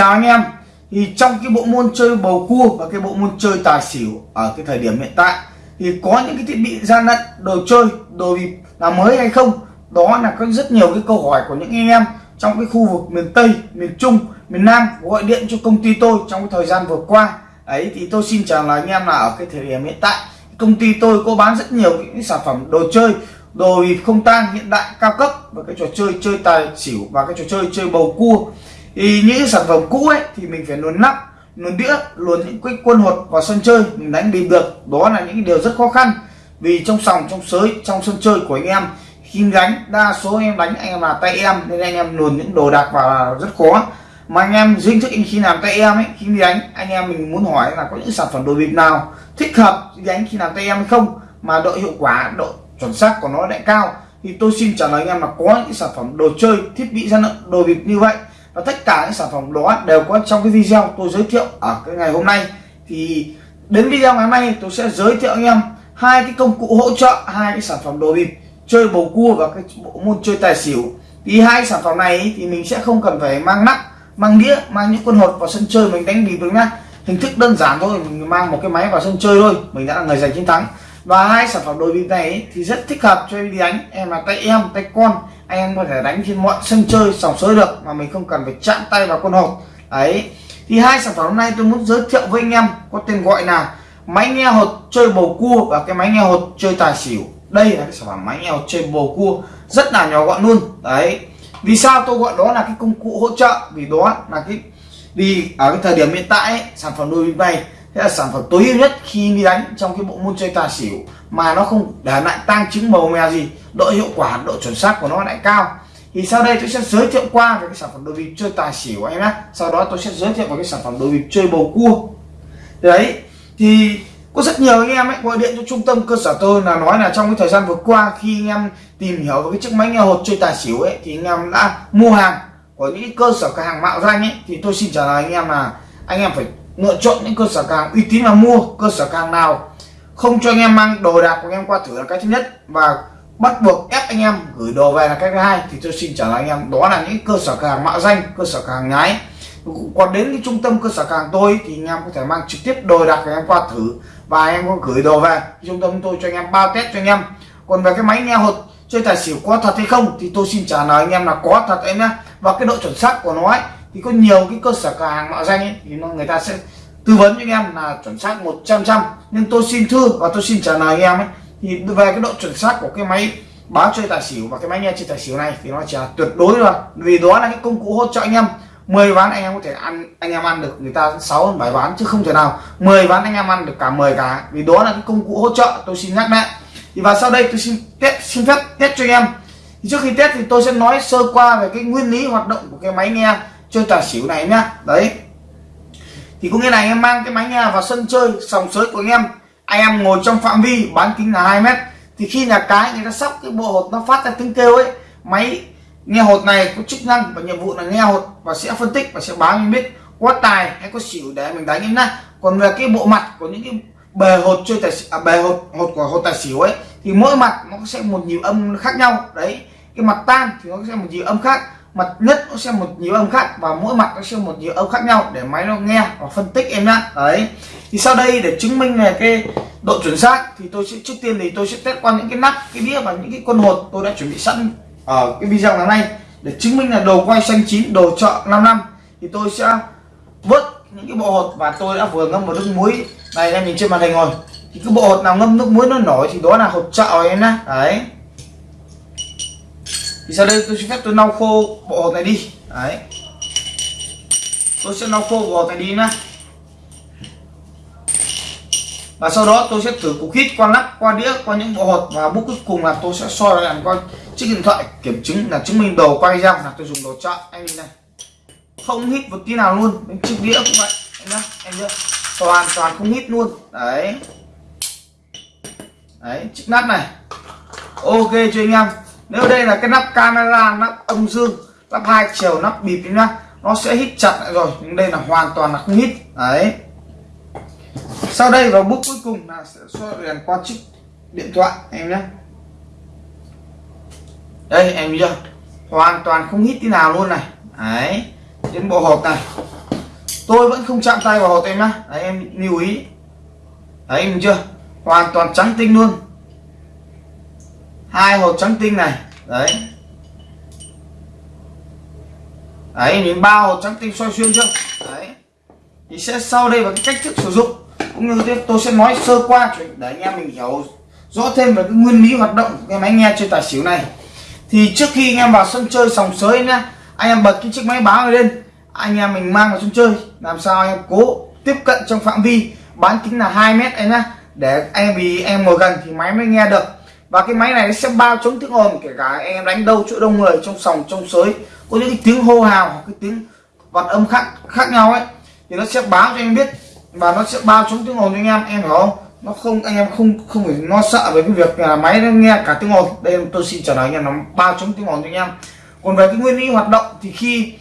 chào anh em. Thì trong cái bộ môn chơi bầu cua và cái bộ môn chơi tài xỉu ở cái thời điểm hiện tại, thì có những cái thiết bị gian lận, đồ chơi, đồ bịp là mới hay không? Đó là có rất nhiều cái câu hỏi của những anh em trong cái khu vực miền Tây, miền Trung, miền Nam. Gọi điện cho công ty tôi trong cái thời gian vừa qua. Ấy, thì tôi xin trả lời anh em là ở cái thời điểm hiện tại. Công ty tôi có bán rất nhiều những sản phẩm đồ chơi, đồ bịp không tang hiện đại, cao cấp và cái trò chơi chơi tài xỉu và cái trò chơi chơi bầu cua thì những sản phẩm cũ ấy thì mình phải luồn nắp, luồn đĩa, luồn những cái quân hột vào sân chơi, mình đánh bịp được. Đó là những điều rất khó khăn. Vì trong sòng, trong sới, trong sân chơi của anh em, khi đánh, đa số anh em đánh anh em là tay em, nên anh em luồn những đồ đạc vào rất khó. Mà anh em dính thức khi làm tay em ấy, khi đi đánh, anh em mình muốn hỏi là có những sản phẩm đồ bịp nào thích hợp đánh khi làm tay em hay không? Mà độ hiệu quả, độ chuẩn xác của nó lại cao. Thì tôi xin trả lời anh em là có những sản phẩm đồ chơi, thiết bị gian lận đồ bịp như vậy và tất cả những sản phẩm đó đều có trong cái video tôi giới thiệu ở cái ngày hôm nay. Thì đến video ngày hôm nay tôi sẽ giới thiệu anh em hai cái công cụ hỗ trợ, hai cái sản phẩm đồ bịp, chơi bầu cua và cái bộ môn chơi tài xỉu. Thì hai sản phẩm này thì mình sẽ không cần phải mang nắp, mang đĩa, mang những quân hột vào sân chơi mình đánh bịp được nhá. Hình thức đơn giản thôi, mình mang một cái máy vào sân chơi thôi, mình đã là người giành chiến thắng. Và hai sản phẩm đồ bịp này thì rất thích hợp cho em đi đánh, em là tay em, tay con anh em có thể đánh trên mọi sân chơi sòng sới được mà mình không cần phải chạm tay vào con hột ấy thì hai sản phẩm hôm nay tôi muốn giới thiệu với anh em có tên gọi là máy nghe hột chơi bầu cua và cái máy nghe hột chơi tài xỉu. Đây là cái sản phẩm máy nghe hột chơi bầu cua rất là nhỏ gọn luôn. Đấy. Vì sao tôi gọi đó là cái công cụ hỗ trợ? Vì đó là cái vì ở cái thời điểm hiện tại ấy, sản phẩm đôi này thế là sản phẩm tối ưu nhất khi đi đánh trong cái bộ môn chơi tài xỉu mà nó không để lại tăng chứng màu mè gì, độ hiệu quả, độ chuẩn xác của nó lại cao. Thì sau đây tôi sẽ giới thiệu qua về cái sản phẩm đồ bịp chơi tài xỉu anh nhé sau đó tôi sẽ giới thiệu về cái sản phẩm đồ bịp chơi bầu cua. Đấy, thì có rất nhiều anh em ấy gọi điện cho trung tâm cơ sở tôi là nói là trong cái thời gian vừa qua khi anh em tìm hiểu về cái chiếc máy nghe hột chơi tài xỉu ấy, thì anh em đã mua hàng của những cơ sở cửa hàng mạo danh ấy, thì tôi xin trả lời anh em là anh em phải lựa chọn những cơ sở càng uy tín mà mua cơ sở càng nào. Không cho anh em mang đồ đạc của anh em qua thử là cái thứ nhất. Và bắt buộc ép anh em gửi đồ về là cái thứ hai. Thì tôi xin trả lời anh em, đó là những cơ sở càng mạo danh, cơ sở càng nhái. Còn đến cái trung tâm cơ sở càng tôi thì anh em có thể mang trực tiếp đồ đạc của anh em qua thử. Và anh em có gửi đồ về. Trung tâm tôi cho anh em bao test cho anh em. Còn về cái máy nghe hột, chơi tài xỉu có thật hay không thì tôi xin trả lời anh em là có thật em nhé. Và cái độ chuẩn xác của nó ấy thì có nhiều cái cơ sở cửa hàng mạo danh ấy, thì nó, người ta sẽ tư vấn cho anh em là chuẩn xác 100 trăm nhưng tôi xin thưa và tôi xin trả lời anh em ấy. Thì về cái độ chuẩn xác của cái máy báo chơi tài xỉu và cái máy nghe chơi tài xỉu này thì nó chỉ là tuyệt đối rồi vì đó là cái công cụ hỗ trợ anh em. 10 ván anh em có thể ăn, anh em ăn được người ta 6 7 ván chứ không thể nào 10 ván anh em ăn được cả 10 cả. Vì đó là cái công cụ hỗ trợ, tôi xin nhắc lại. Thì và sau đây tôi xin test, xin phép test cho anh em. Thì trước khi test thì tôi sẽ nói sơ qua về cái nguyên lý hoạt động của cái máy nghe chơi tài xỉu này nhá. Đấy. Thì có nghĩa là anh em mang cái máy nghe vào sân chơi sòng sới của anh em. Anh em ngồi trong phạm vi bán kính là 2 mét. Thì khi nhà cái người ta sóc cái bộ hột nó phát ra tiếng kêu ấy máy nghe hột này có chức năng và nhiệm vụ là nghe hột và sẽ phân tích và sẽ báo mình biết có tài hay có xỉu để mình đánh em nhá. Còn về cái bộ mặt của những cái bề hột chơi tài à, bề hột hột của hột tài xỉu ấy thì mỗi mặt nó sẽ một nhịp âm khác nhau. Đấy. Cái mặt tan thì nó sẽ một nhịp âm khác mặt nhất nó sẽ một nhiều âm khác và mỗi mặt nó sẽ một nhiều âm khác nhau để máy nó nghe và phân tích em nhá. Đấy. Thì sau đây để chứng minh về cái độ chuẩn xác thì tôi sẽ, trước tiên thì tôi sẽ test qua những cái nắp, cái đĩa và những cái con hột tôi đã chuẩn bị sẵn ở cái video ngày nay để chứng minh là đồ quay xanh chín, đồ chợ 5 năm. Thì tôi sẽ vớt những cái bộ hột và tôi đã vừa ngâm một nước muối. Này, em nhìn trên màn hình rồi. Thì cái bộ hột nào ngâm nước muối nó nổi thì đó là hột chợ em nhá. Đấy thì sau đây? Tôi xin phép tôi lau khô bộ hột này đi. Đấy. Tôi sẽ lau khô bộ hột này đi nhá. Và sau đó tôi sẽ thử cục hít qua nắp qua đĩa, qua những bộ hột. Và bước cuối cùng là tôi sẽ soi lại coi chiếc điện thoại kiểm chứng là chứng minh đồ quay ra. Là tôi dùng đồ chọn anh nhìn này. Không hít một tí nào luôn. Bên chiếc đĩa cũng vậy. Anh nhá em chưa toàn toàn không hít luôn. Đấy. Đấy, chiếc nắp này. Ok, cho anh em nếu đây là cái nắp camera, nắp âm dương, nắp hai chiều, nắp bịp nhá, nó sẽ hít chặt lại rồi. Nhưng đây là hoàn toàn là không hít. Đấy. Sau đây vào bước cuối cùng là sẽ soi đèn qua chiếc điện thoại, em nhé đây, em chưa? Hoàn toàn không hít tí nào luôn này. Đấy. Đến bộ hộp này. Tôi vẫn không chạm tay vào hộp em nhá. Đấy, em lưu ý. Đấy, em chưa? Hoàn toàn trắng tinh luôn hai hột trắng tinh này. Đấy. Đấy, mình ba hột trắng tinh xoay xuyên chưa đấy. Thì sẽ sau đây và cái cách thức sử dụng. Cũng như tôi sẽ nói sơ qua để anh em mình hiểu rõ thêm về cái nguyên lý hoạt động của cái máy nghe chơi tài xỉu này. Thì trước khi anh em vào sân chơi sòng sới nhá, anh em bật cái chiếc máy báo này lên. Anh em mình mang vào sân chơi. Làm sao anh em cố tiếp cận trong phạm vi. Bán kính là 2 mét anh nhá. Để anh em, vì em ngồi gần thì máy mới nghe được và cái máy này nó sẽ bao chống tiếng ồn, kể cả em đánh đâu chỗ đông người, trong sòng, trong sới, có những cái tiếng hô hào hoặc cái tiếng vật âm khác khác nhau ấy, thì nó sẽ báo cho em biết và nó sẽ bao chống tiếng ồn cho anh em em hiểu không? Nó không, anh em không không phải lo sợ về cái việc là máy nó nghe cả tiếng ồn. Đây tôi xin trả lời anh em, nó bao chống tiếng ồn cho anh em. Còn về cái nguyên lý hoạt động thì khi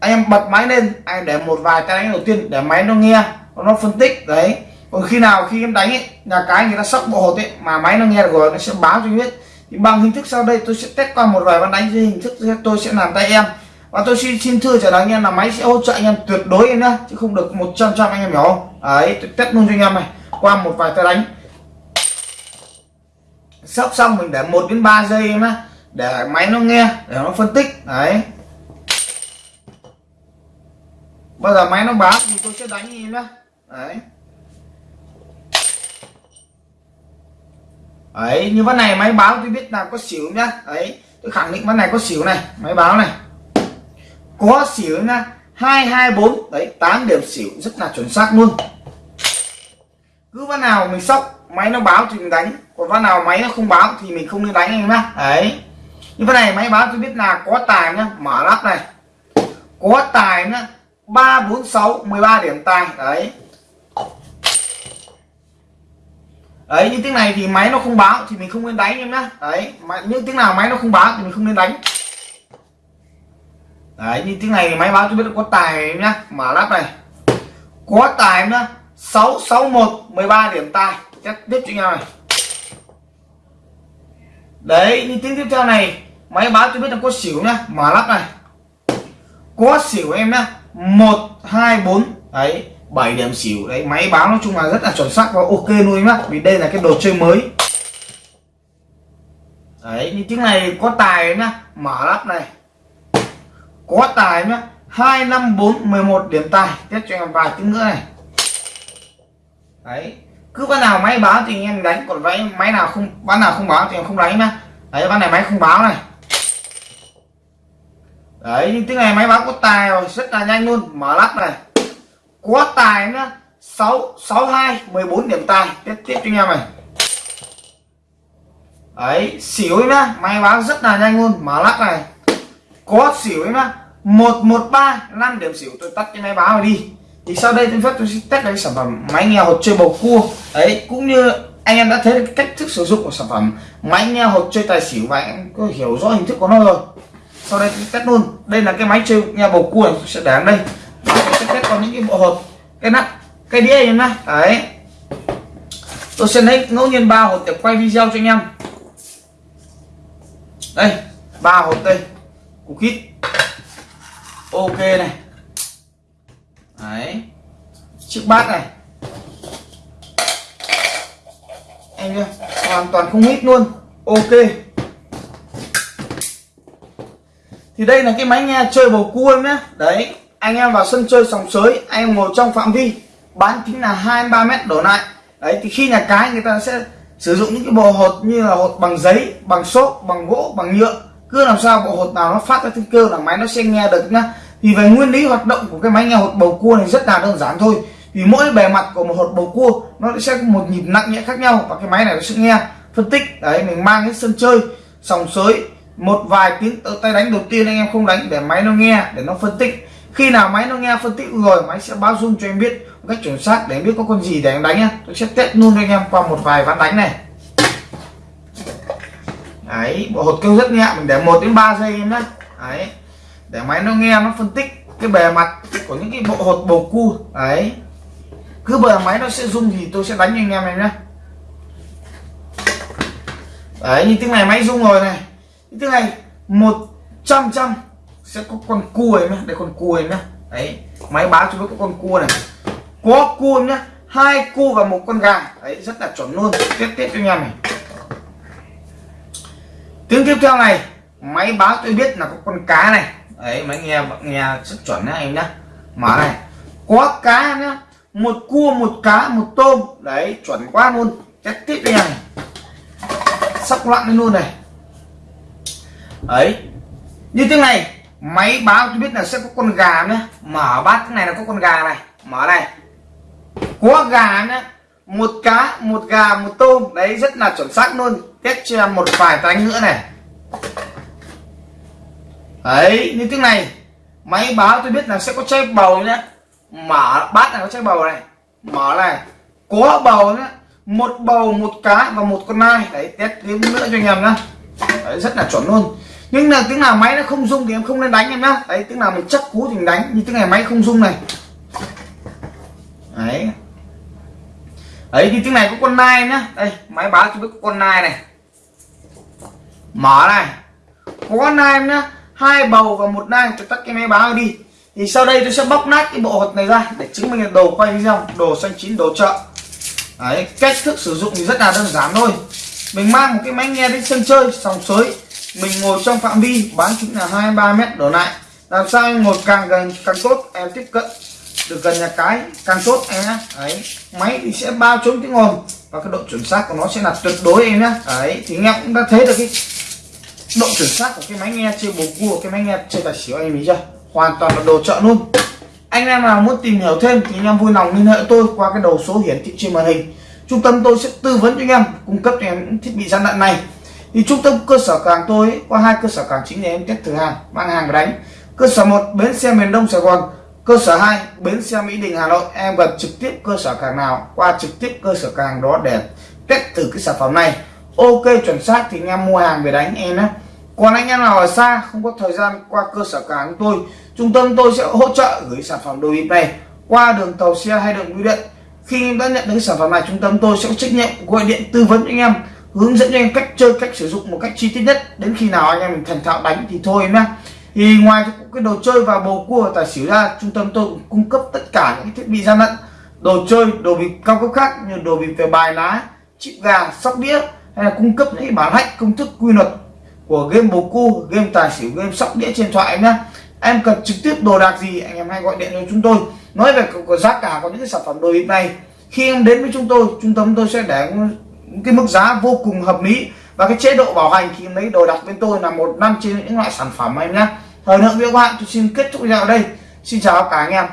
anh em bật máy lên, anh để một vài tay đánh đầu tiên để máy nó nghe, nó phân tích, đấy còn khi nào khi em đánh ấy, nhà cái người ta sóc bộ hột ấy, mà máy nó nghe được rồi, nó sẽ báo cho em biết. Thì bằng hình thức sau đây tôi sẽ test qua một vài ván đánh dưới hình thức tôi sẽ làm tay em. Và tôi xin xin thưa trả lời anh em là máy sẽ hỗ trợ anh em tuyệt đối em nhá, chứ không được 100 trăm anh em hiểu không? Đấy, tôi test luôn cho anh em này, qua một vài tay đánh. Sóc xong mình để một đến 3 giây em á để máy nó nghe, để nó phân tích. Đấy. Bây giờ máy nó báo thì tôi sẽ đánh em nhá. Đấy. Ấy, như ván này máy báo tôi biết là có xỉu nhá. Ấy, tôi khẳng định ván này có xỉu này, máy báo này. Có xỉu nha hai hai, bốn. Đấy 8 điểm xỉu, rất là chuẩn xác luôn. Cứ ván nào mình sóc, máy nó báo thì mình đánh. Còn ván nào máy nó không báo thì mình không nên đánh anh em nhá. Đấy như ván này máy báo tôi biết là có tài nhá. Mở lắp này. Có tài nhá. Ba, bốn, sáu 13 điểm tài. Đấy. Đấy, những tiếng này thì máy nó không báo thì mình không nên đánh em nhá. Đấy những tiếng nào máy nó không báo thì mình không nên đánh. Đấy như tiếng này thì máy báo cho biết là có tài em nhá. Mở lắp này. Có tài em nhá. Sáu sáu, một, mười ba điểm tài. Chắc tiếp cho nhau này. Đấy như tiếng tiếp theo này máy báo cho biết là có xỉu nhá. Mở lắp này. Có xỉu em nhá. Một, hai, bốn. Đấy. 7 điểm xỉu. Đấy, máy báo nói chung là rất là chuẩn xác và ok luôn nhá vì đây là cái đồ chơi mới. Đấy như tiếng này có tài nhá, mở lắp này. Có tài nhá, hai năm bốn mười một điểm tài tiếp cho em vài tiếng nữa này. Đấy, cứ ván nào máy báo thì anh em đánh, còn váy máy nào không ván nào không báo thì em không đánh nhá. Đấy ván này máy không báo này. Đấy nhưng tiếng này máy báo có tài rồi, rất là nhanh luôn, mở lắp này có tài nữa sáu sáu hai, mười bốn điểm tài. Tiếp tiếp cho anh em này. Ấy xỉu nhá. Máy báo rất là nhanh luôn. Mở lắc này. Có xỉu ấy mà một một, ba, năm điểm xỉu. Tôi tắt cái máy báo này đi. Thì sau đây tôi phép tôi sẽ test cái sản phẩm máy nghe hột chơi bầu cua. Ấy cũng như anh em đã thấy cách thức sử dụng của sản phẩm máy nghe hột chơi tài xỉu và em có hiểu rõ hình thức của nó rồi. Sau đây tôi test luôn. Đây là cái máy chơi nghe bầu cua này. tôi sẽ để đây còn những cái bộ hộp, cái nắp cái đĩa này nhá. Đấy. Tôi sẽ lấy ngẫu nhiên ba hộp để quay video cho anh em. Đây ba hộp đây. Cục kít. Ok này. Đấy. Chiếc bát này. Anh chưa hoàn toàn không hít luôn. Ok. Thì đây là cái máy nghe chơi bầu cua nhé đấy anh em vào sân chơi sòng sới, anh em ngồi trong phạm vi, bán kính là hai ba mét đổ lại. Đấy, thì khi nhà cái người ta sẽ sử dụng những cái bộ hột như là hột bằng giấy, bằng xốp, bằng gỗ, bằng nhựa. Cứ làm sao bộ hột nào nó phát ra tiếng kêu là máy nó sẽ nghe được nhá. Thì về nguyên lý hoạt động của cái máy nghe hột bầu cua này rất là đơn giản thôi. Vì mỗi bề mặt của một hột bầu cua, nó sẽ có một nhịp nặng nhẹ khác nhau và cái máy này nó sẽ nghe, phân tích. Đấy, mình mang đến sân chơi, sòng sới, một vài tiếng ờ, tay đánh đầu tiên anh em không đánh để máy nó nghe, để nó phân tích khi nào máy nó nghe phân tích rồi, máy sẽ báo dung cho em biết một cách chuẩn xác để em biết có con gì để em đánh nhá. Tôi sẽ test luôn cho anh em qua một vài ván đánh này. Đấy, bộ hột kêu rất nhẹ, mình để 1 đến 3 giây em nhé đấy, để máy nó nghe, nó phân tích cái bề mặt của những cái bộ hột bầu cua đấy, cứ bờ máy nó sẽ rung thì tôi sẽ đánh cho anh em này nhé đấy, như tiếng này máy rung rồi này. Như tiếng này, một trăm trăm sẽ có con cua em nhá, đây con cua em nhá. Đấy, máy báo cho biết có con cua này. Có cua nhá, hai cua và một con gà. Đấy, rất là chuẩn luôn. Tiếp tiếp cho anh em này. Tiếng tiếp theo này, máy báo tôi biết là có con cá này. Đấy, máy nghe nghe rất chuẩn nhá em nhá. Mở này. Có cá nhá, một cua, một cá, một tôm. Đấy, chuẩn quá luôn. Tiếp tiếp cho này. Sóc loạn lên luôn này. Ấy như thế này máy báo tôi biết là sẽ có con gà nữa. Mở bát cái này là có con gà này. Mở này. Có gà nữa một cá một gà một tôm. Đấy rất là chuẩn xác luôn. Test cho em một vài cái nữa này. Đấy như thế này. Máy báo tôi biết là sẽ có chai bầu nhé mở bát này có chai bầu này. Mở này. Có bầu nữa một bầu một cá và một con nai. Đấy test thêm nữa cho anh em nhá. Đấy, rất là chuẩn luôn nhưng là tiếng nào máy nó không rung thì em không nên đánh em nhá. Đấy, tiếng nào mình chắc cú thì mình đánh, như tiếng này máy không rung này. Đấy. Đấy thì tiếng này có con nai nhá. Đây, máy báo cho biết có con nai này. Mở này. Có nai nhá. Hai bầu và một nai, tôi tắt cái máy báo đi. Thì sau đây tôi sẽ bóc nát cái bộ hột này ra để chứng minh là đồ quay video, đồ xanh chín, đồ chợ. Đấy, cách thức sử dụng thì rất là đơn giản thôi. Mình mang một cái máy nghe đến sân chơi, sòng sới mình ngồi trong phạm vi, bán kính là hai, ba mét đổ lại. Làm sao em ngồi càng gần, càng tốt, em tiếp cận. Được gần nhà cái, càng tốt, em nhá. Đấy, máy thì sẽ bao trốn tiếng ồn. Và cái độ chuẩn xác của nó sẽ là tuyệt đối em nhá. Đấy, thì anh em cũng đã thấy được cái độ chuẩn xác của cái máy nghe chơi bầu cua, cái máy nghe chơi tài xỉu em ý chưa? Hoàn toàn là đồ chợ luôn. Anh em nào muốn tìm hiểu thêm thì anh em vui lòng liên hệ tôi qua cái đầu số hiển thị trên màn hình. Trung tâm tôi sẽ tư vấn cho anh em, cung cấp cho em những thiết bị gian lận này thì trung tâm cơ sở càng tôi ấy, qua hai cơ sở càng chính để em test thử hàng mang hàng đánh. Cơ sở một bến xe miền đông sài gòn. Cơ sở 2 bến xe mỹ đình hà nội. Em gần trực tiếp cơ sở càng nào qua trực tiếp cơ sở càng đó để test thử cái sản phẩm này. Ok chuẩn xác thì anh em mua hàng về đánh em nhé. Còn anh em nào ở xa không có thời gian qua cơ sở càng tôi trung tâm tôi sẽ hỗ trợ gửi sản phẩm đồ bịp này qua đường tàu xe hay đường bưu điện. Khi em đã nhận được sản phẩm này trung tâm tôi sẽ có trách nhiệm gọi điện tư vấn anh em hướng dẫn cho anh cách chơi, cách sử dụng một cách chi tiết nhất. Đến khi nào anh em mình thành thạo đánh thì thôi nhá. Thì ngoài cái đồ chơi và bầu cua tài xỉu ra, trung tâm tôi cũng cung cấp tất cả những thiết bị gian lận. Đồ chơi, đồ bịp cao cấp khác như đồ bịp về bài lá, chip gà sóc đĩa, hay là cung cấp những bản hạch công thức quy luật của game bầu cua, game tài xỉu, game sóc đĩa trên thoại nhá. Em cần trực tiếp đồ đạc gì, anh em hãy gọi điện cho chúng tôi. Nói về có giá cả của những cái sản phẩm đồ bịp này. Khi em đến với chúng tôi, trung tâm tôi sẽ để cái mức giá vô cùng hợp lý. Và cái chế độ bảo hành khi lấy đồ đặt bên tôi là một năm trên những loại sản phẩm em nhé. Thời lượng video của bạn, tôi xin kết thúc video ở đây. Xin chào cả anh em.